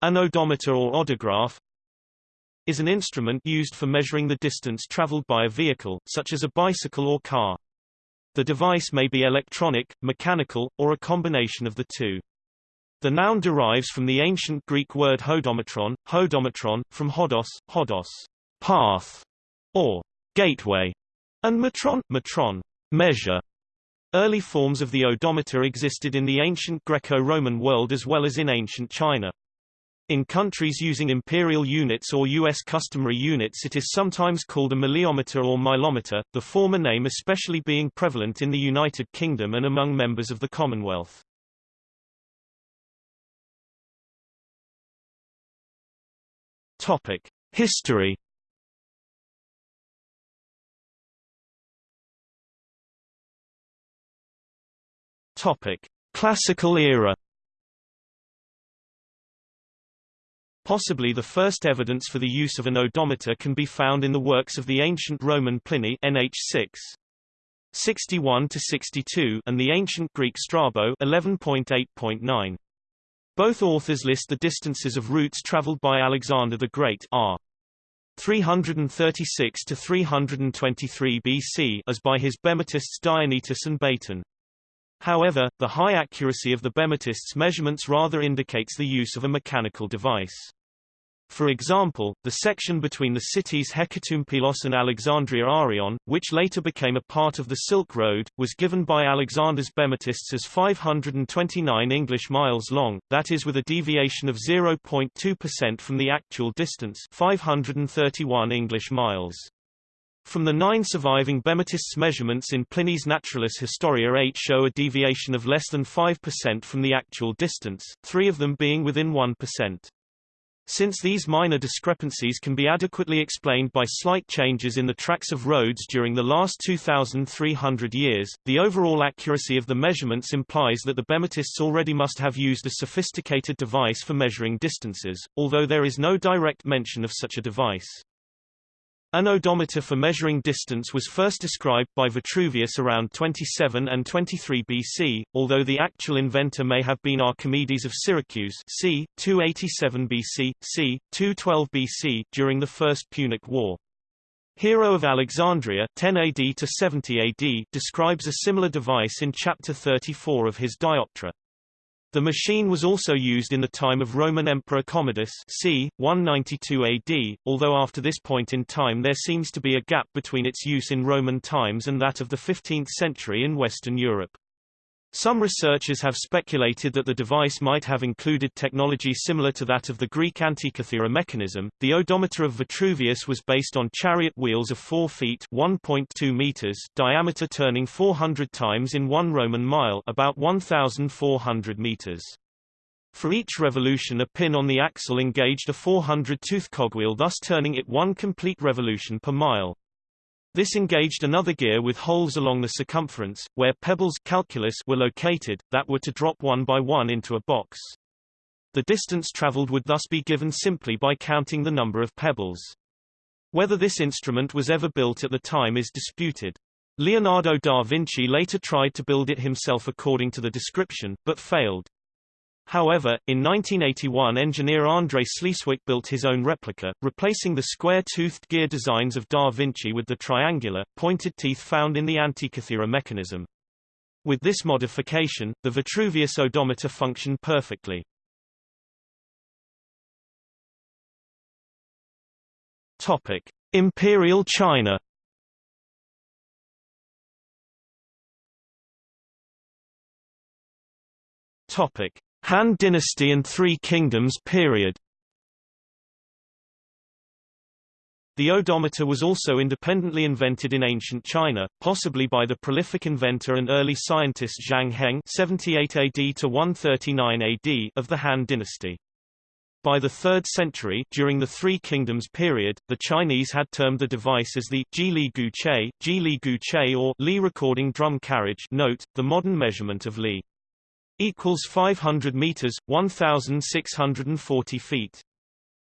An odometer or odograph is an instrument used for measuring the distance traveled by a vehicle, such as a bicycle or car. The device may be electronic, mechanical, or a combination of the two. The noun derives from the ancient Greek word hodometron, hodometron, from hodos, hodos, path, or gateway, and metron, metron, measure. Early forms of the odometer existed in the ancient Greco-Roman world as well as in ancient China. In countries using imperial units or U.S. customary units it is sometimes called a mileometer or milometer, the former name especially being prevalent in the United Kingdom and among members of the Commonwealth. Topic. History Topic: Classical era. Possibly the first evidence for the use of an odometer can be found in the works of the ancient Roman Pliny NH6 61 to 62 and the ancient Greek Strabo 11.8.9. Both authors list the distances of routes traveled by Alexander the Great r. 336 to 323 BC as by his Bematists Diognetus and Baeton. However, the high accuracy of the Bematists' measurements rather indicates the use of a mechanical device. For example, the section between the cities Hecatompylos and Alexandria Arion, which later became a part of the Silk Road, was given by Alexander's Bematists as 529 English miles long, that is with a deviation of 0.2% from the actual distance 531 English miles. From the nine surviving Bematists' measurements in Pliny's Naturalis Historia 8 show a deviation of less than 5% from the actual distance, three of them being within 1%. Since these minor discrepancies can be adequately explained by slight changes in the tracks of roads during the last 2,300 years, the overall accuracy of the measurements implies that the Bematists already must have used a sophisticated device for measuring distances, although there is no direct mention of such a device. An odometer for measuring distance was first described by Vitruvius around 27 and 23 BC, although the actual inventor may have been Archimedes of Syracuse c. 287 BC, c. 212 BC during the First Punic War. Hero of Alexandria 10 AD to 70 AD describes a similar device in chapter 34 of his Dioptra. The machine was also used in the time of Roman Emperor Commodus c. 192 AD, although after this point in time there seems to be a gap between its use in Roman times and that of the 15th century in Western Europe. Some researchers have speculated that the device might have included technology similar to that of the Greek Antikythera mechanism. The odometer of Vitruvius was based on chariot wheels of 4 feet (1.2 meters) diameter turning 400 times in 1 Roman mile, about 1400 meters. For each revolution a pin on the axle engaged a 400-tooth cogwheel thus turning it one complete revolution per mile. This engaged another gear with holes along the circumference, where pebbles calculus were located, that were to drop one by one into a box. The distance traveled would thus be given simply by counting the number of pebbles. Whether this instrument was ever built at the time is disputed. Leonardo da Vinci later tried to build it himself according to the description, but failed. However, in 1981 engineer André Sleeswyk built his own replica, replacing the square-toothed gear designs of Da Vinci with the triangular, pointed teeth found in the Antikythera mechanism. With this modification, the Vitruvius odometer functioned perfectly. Topic: Imperial China. Topic: Han Dynasty and Three Kingdoms period The odometer was also independently invented in ancient China, possibly by the prolific inventor and early scientist Zhang Heng 78 AD to 139 AD of the Han dynasty. By the 3rd century, during the Three Kingdoms period, the Chinese had termed the device as the Ji Li Gu Che, Ji Li Gu Che or Li recording drum carriage note, the modern measurement of Li equals 500 meters, 1640 feet.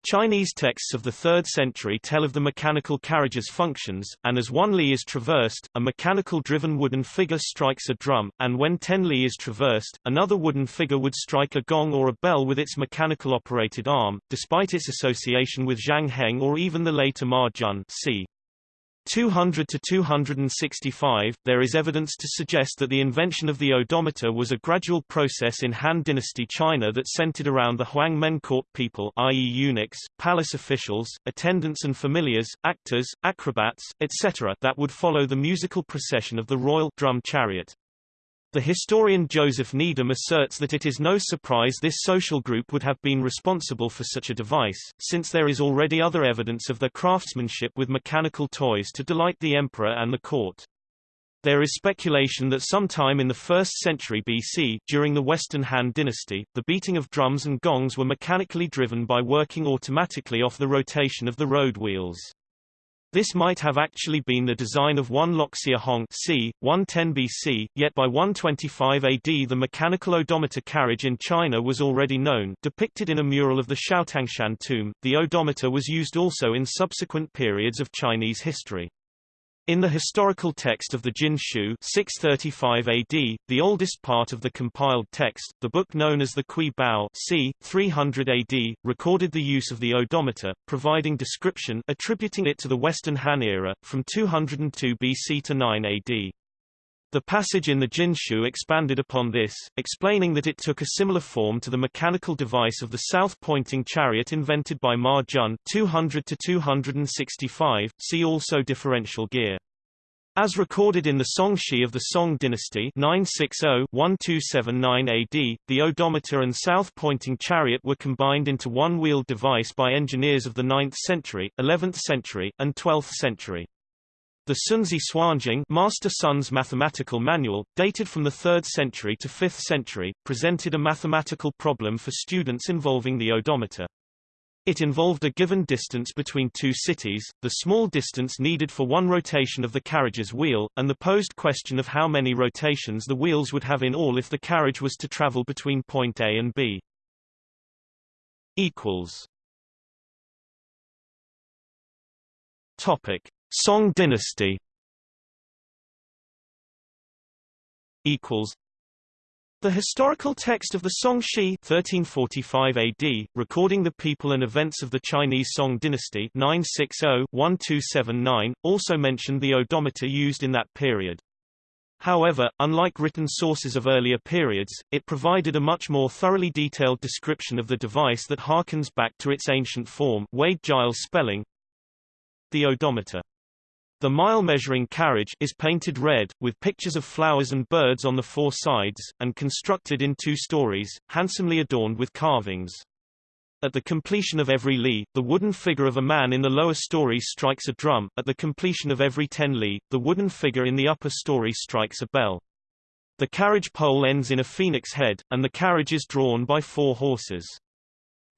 Chinese texts of the 3rd century tell of the mechanical carriage's functions, and as one li is traversed, a mechanical-driven wooden figure strikes a drum, and when 10 li is traversed, another wooden figure would strike a gong or a bell with its mechanical-operated arm, despite its association with Zhang Heng or even the later Ma Jun c. 200 to 265, there is evidence to suggest that the invention of the odometer was a gradual process in Han Dynasty China that centered around the Huangmen court people i.e. eunuchs, palace officials, attendants and familiars, actors, acrobats, etc. that would follow the musical procession of the royal drum chariot. The historian Joseph Needham asserts that it is no surprise this social group would have been responsible for such a device, since there is already other evidence of their craftsmanship with mechanical toys to delight the emperor and the court. There is speculation that sometime in the 1st century BC, during the Western Han dynasty, the beating of drums and gongs were mechanically driven by working automatically off the rotation of the road wheels. This might have actually been the design of one Luoxia Hong c. 110 BC, yet by 125 AD the mechanical odometer carriage in China was already known depicted in a mural of the Xiaotangshan tomb. The odometer was used also in subsequent periods of Chinese history. In the historical text of the Jin Shu 635 AD, the oldest part of the compiled text, the book known as the Kui Bao c. 300 AD, recorded the use of the odometer, providing description attributing it to the Western Han era, from 202 BC to 9 AD. The passage in the Jinshu expanded upon this, explaining that it took a similar form to the mechanical device of the south-pointing chariot invented by Ma Jun 200 to 265. See also differential gear. As recorded in the Song Shi of the Song dynasty 960-1279 AD, the odometer and south-pointing chariot were combined into one wheeled device by engineers of the 9th century, 11th century, and 12th century. The Sunzi Suanjing Master Sun's mathematical manual, dated from the 3rd century to 5th century, presented a mathematical problem for students involving the odometer. It involved a given distance between two cities, the small distance needed for one rotation of the carriage's wheel, and the posed question of how many rotations the wheels would have in all if the carriage was to travel between point A and B. Equals. Topic: Song Dynasty. Equals. The historical text of the Song Shi 1345 AD, recording the people and events of the Chinese Song dynasty 960-1279, also mentioned the odometer used in that period. However, unlike written sources of earlier periods, it provided a much more thoroughly detailed description of the device that harkens back to its ancient form Wade-Giles spelling, the odometer. The mile-measuring carriage is painted red, with pictures of flowers and birds on the four sides, and constructed in two stories, handsomely adorned with carvings. At the completion of every li, the wooden figure of a man in the lower story strikes a drum, at the completion of every ten li, the wooden figure in the upper story strikes a bell. The carriage pole ends in a phoenix head, and the carriage is drawn by four horses.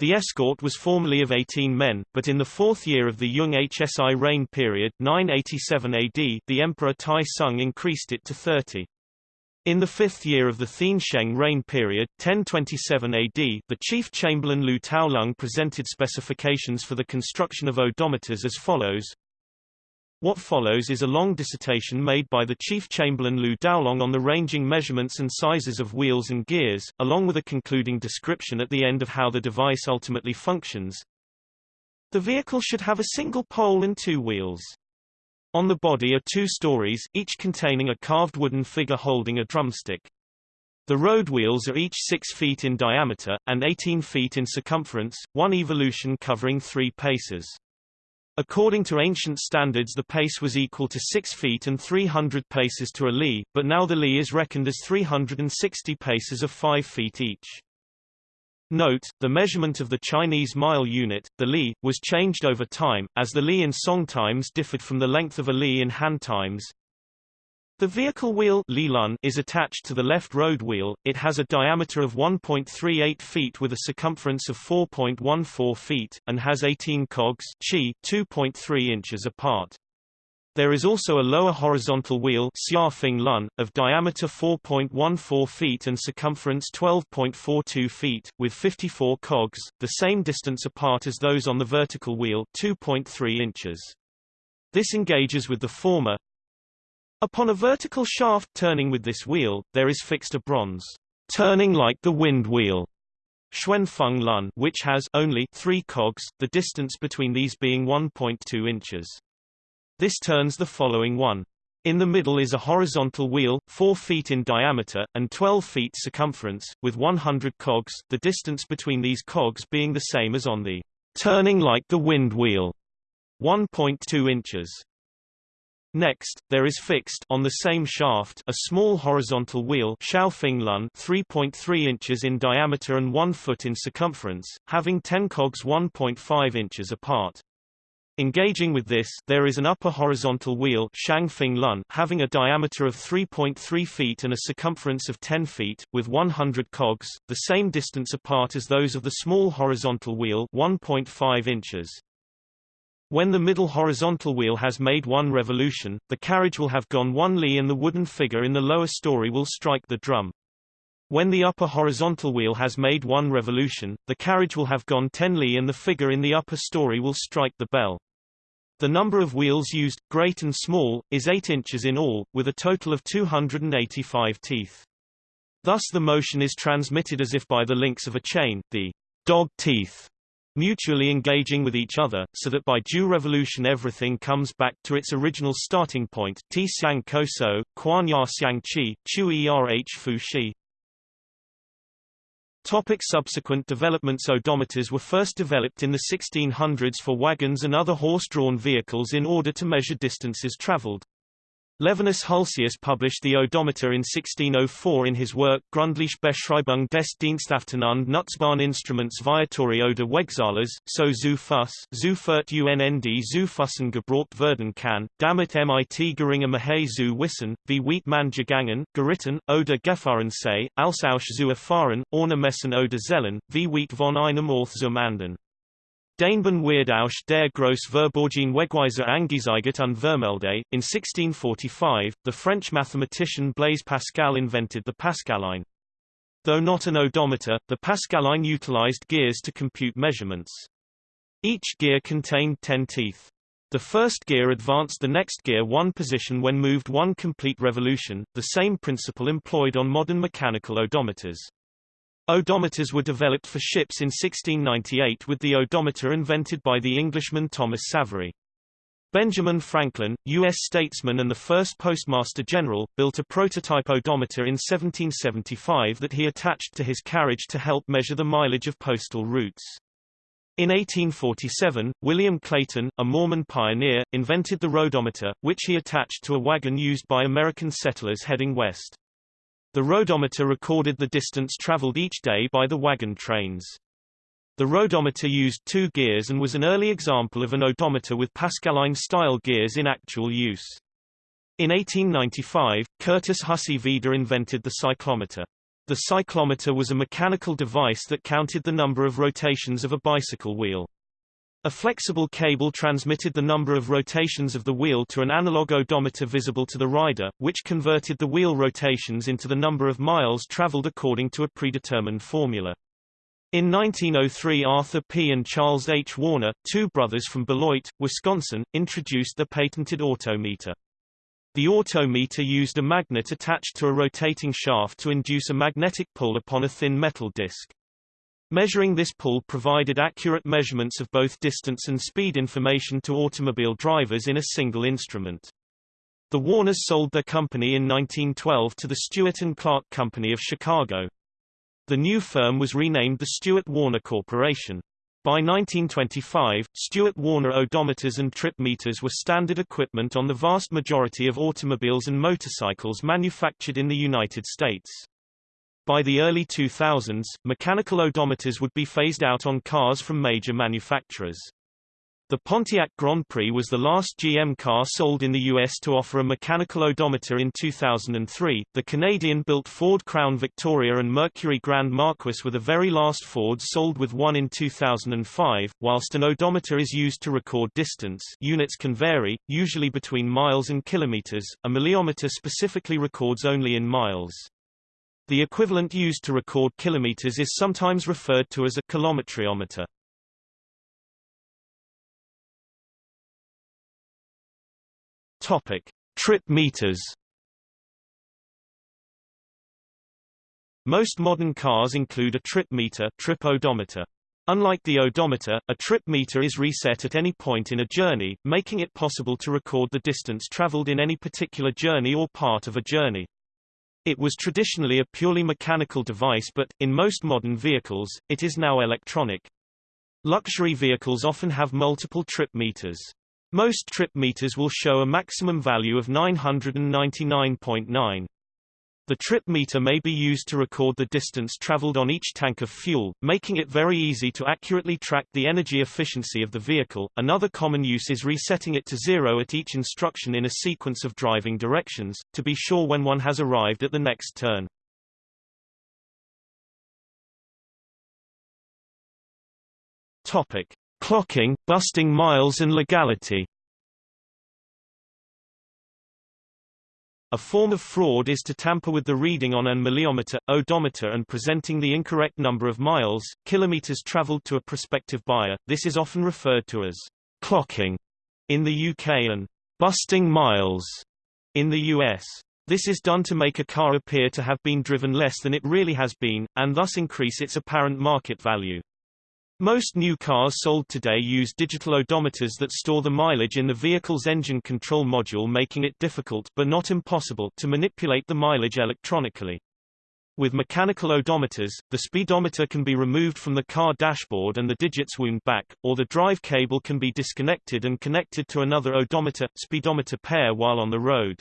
The escort was formerly of 18 men, but in the fourth year of the Jung Hsi reign period 987 AD, the Emperor Tai Sung increased it to 30. In the fifth year of the Thien Sheng reign period 1027 AD, the chief chamberlain Lu Taolong presented specifications for the construction of odometers as follows. What follows is a long dissertation made by the chief chamberlain Lu Daolong on the ranging measurements and sizes of wheels and gears, along with a concluding description at the end of how the device ultimately functions. The vehicle should have a single pole and two wheels. On the body are two stories, each containing a carved wooden figure holding a drumstick. The road wheels are each 6 feet in diameter, and 18 feet in circumference, one evolution covering three paces. According to ancient standards the pace was equal to 6 feet and 300 paces to a li, but now the li is reckoned as 360 paces of 5 feet each. Note, the measurement of the Chinese mile unit, the li, was changed over time, as the li in Song times differed from the length of a li in Han times. The vehicle wheel is attached to the left road wheel, it has a diameter of 1.38 feet with a circumference of 4.14 feet, and has 18 cogs chi 2.3 inches apart. There is also a lower horizontal wheel of diameter 4.14 feet and circumference 12.42 feet, with 54 cogs, the same distance apart as those on the vertical wheel 2.3 inches. This engages with the former. Upon a vertical shaft turning with this wheel, there is fixed a bronze turning like the wind wheel Xuanfeng Lun, which has only three cogs, the distance between these being 1.2 inches. This turns the following one. In the middle is a horizontal wheel, 4 feet in diameter, and 12 feet circumference, with 100 cogs, the distance between these cogs being the same as on the turning like the wind wheel, 1.2 inches. Next, there is fixed on the same shaft a small horizontal wheel Lun 3.3 inches in diameter and 1 foot in circumference, having 10 cogs 1.5 inches apart. Engaging with this, there is an upper horizontal wheel Lun having a diameter of 3.3 feet and a circumference of 10 feet, with 100 cogs, the same distance apart as those of the small horizontal wheel 1.5 inches. When the middle horizontal wheel has made one revolution, the carriage will have gone one li and the wooden figure in the lower story will strike the drum. When the upper horizontal wheel has made one revolution, the carriage will have gone 10 li and the figure in the upper story will strike the bell. The number of wheels used, great and small, is 8 inches in all, with a total of 285 teeth. Thus the motion is transmitted as if by the links of a chain, the dog teeth, mutually engaging with each other, so that by due revolution everything comes back to its original starting point. Ti xiang ko so, quan ya xiang qi, chu erh fu shi. Topic subsequent developments Odometers were first developed in the 1600s for wagons and other horse-drawn vehicles in order to measure distances traveled. Levinus Hulsius published the odometer in 1604 in his work Gründliche Beschreibung des Dienstauften und Nutzbaren Instruments Viatory oder Wegzahlers, so zu Fuss, zu Furt UNND zu Fussen gebraucht werden kann, damit mit geringer Mahay zu Wissen, wie weit man gegangen, geritten, oder gefahren sei, als auch zu erfahren, ohne Messen oder Zellen, wie weit von einem Ort zum anderen. Dainban Weirdausch der Gross Verborgen Wegweiser angezeigt und Vermelde. In 1645, the French mathematician Blaise Pascal invented the Pascaline. Though not an odometer, the Pascaline utilized gears to compute measurements. Each gear contained 10 teeth. The first gear advanced the next gear one position when moved one complete revolution, the same principle employed on modern mechanical odometers. Odometers were developed for ships in 1698 with the odometer invented by the Englishman Thomas Savery. Benjamin Franklin, U.S. statesman and the first Postmaster General, built a prototype odometer in 1775 that he attached to his carriage to help measure the mileage of postal routes. In 1847, William Clayton, a Mormon pioneer, invented the roadometer, which he attached to a wagon used by American settlers heading west. The roadometer recorded the distance traveled each day by the wagon trains. The roadometer used two gears and was an early example of an odometer with Pascaline-style gears in actual use. In 1895, Curtis Hussey Veeder invented the cyclometer. The cyclometer was a mechanical device that counted the number of rotations of a bicycle wheel. A flexible cable transmitted the number of rotations of the wheel to an analog odometer visible to the rider, which converted the wheel rotations into the number of miles traveled according to a predetermined formula. In 1903 Arthur P. and Charles H. Warner, two brothers from Beloit, Wisconsin, introduced the patented autometer. The autometer used a magnet attached to a rotating shaft to induce a magnetic pull upon a thin metal disc. Measuring this pull provided accurate measurements of both distance and speed information to automobile drivers in a single instrument. The Warners sold their company in 1912 to the Stewart and Clark Company of Chicago. The new firm was renamed the Stewart Warner Corporation. By 1925, Stewart Warner odometers and trip meters were standard equipment on the vast majority of automobiles and motorcycles manufactured in the United States. By the early 2000s, mechanical odometers would be phased out on cars from major manufacturers. The Pontiac Grand Prix was the last GM car sold in the U.S. to offer a mechanical odometer in 2003. The Canadian-built Ford Crown Victoria and Mercury Grand Marquis were the very last Fords sold with one in 2005. Whilst an odometer is used to record distance, units can vary, usually between miles and kilometers. A mileometer specifically records only in miles. The equivalent used to record kilometers is sometimes referred to as a kilometriometer. Topic: Trip meters. Most modern cars include a trip meter, trip odometer. Unlike the odometer, a trip meter is reset at any point in a journey, making it possible to record the distance traveled in any particular journey or part of a journey. It was traditionally a purely mechanical device but, in most modern vehicles, it is now electronic. Luxury vehicles often have multiple trip meters. Most trip meters will show a maximum value of 999.9. The trip meter may be used to record the distance traveled on each tank of fuel, making it very easy to accurately track the energy efficiency of the vehicle. Another common use is resetting it to zero at each instruction in a sequence of driving directions, to be sure when one has arrived at the next turn. Topic: Clocking, busting miles and legality A form of fraud is to tamper with the reading on an mileometer, odometer and presenting the incorrect number of miles, kilometers traveled to a prospective buyer. This is often referred to as clocking in the UK and busting miles in the US. This is done to make a car appear to have been driven less than it really has been, and thus increase its apparent market value. Most new cars sold today use digital odometers that store the mileage in the vehicle's engine control module making it difficult but not impossible to manipulate the mileage electronically. With mechanical odometers, the speedometer can be removed from the car dashboard and the digits wound back, or the drive cable can be disconnected and connected to another odometer, speedometer pair while on the road.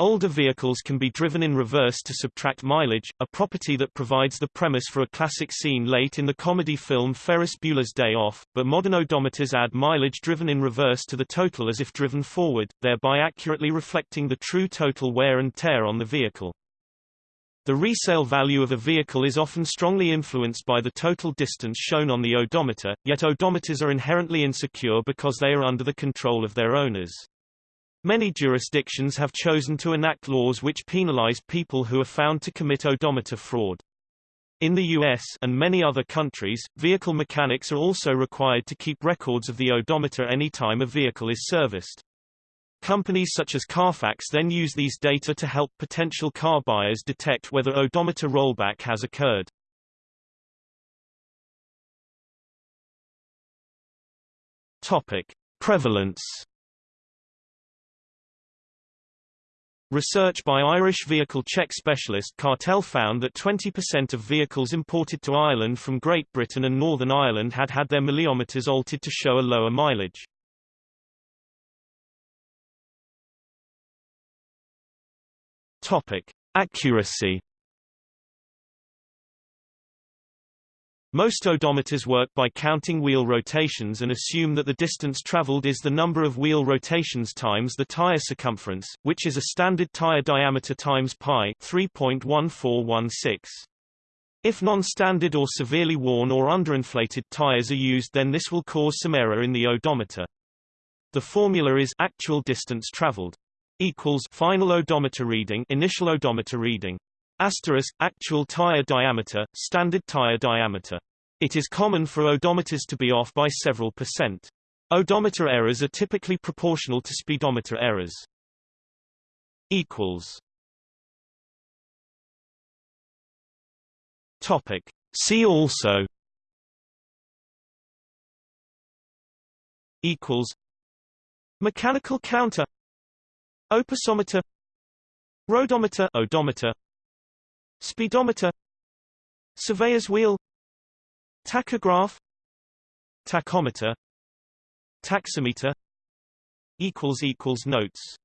Older vehicles can be driven in reverse to subtract mileage, a property that provides the premise for a classic scene late in the comedy film Ferris Bueller's Day Off, but modern odometers add mileage driven in reverse to the total as if driven forward, thereby accurately reflecting the true total wear and tear on the vehicle. The resale value of a vehicle is often strongly influenced by the total distance shown on the odometer, yet odometers are inherently insecure because they are under the control of their owners. Many jurisdictions have chosen to enact laws which penalize people who are found to commit odometer fraud. In the US and many other countries, vehicle mechanics are also required to keep records of the odometer any time a vehicle is serviced. Companies such as Carfax then use these data to help potential car buyers detect whether odometer rollback has occurred. Topic: Prevalence Research by Irish vehicle check specialist Cartell found that 20% of vehicles imported to Ireland from Great Britain and Northern Ireland had had their mileometers altered to show a lower mileage. Topic: Accuracy Most odometers work by counting wheel rotations and assume that the distance traveled is the number of wheel rotations times the tire circumference, which is a standard tire diameter times pi 3.1416. If non-standard or severely worn or underinflated tires are used then this will cause some error in the odometer. The formula is actual distance traveled equals final odometer reading initial odometer reading Asterisk, actual tire diameter, standard tire diameter. It is common for odometers to be off by several percent. Odometer errors are typically proportional to speedometer errors. Equals. Topic. See also. Equals. Mechanical counter. Opisometer. Rodometer. odometer Speedometer Surveyor's wheel Tachograph Tachometer Taximeter equals equals Notes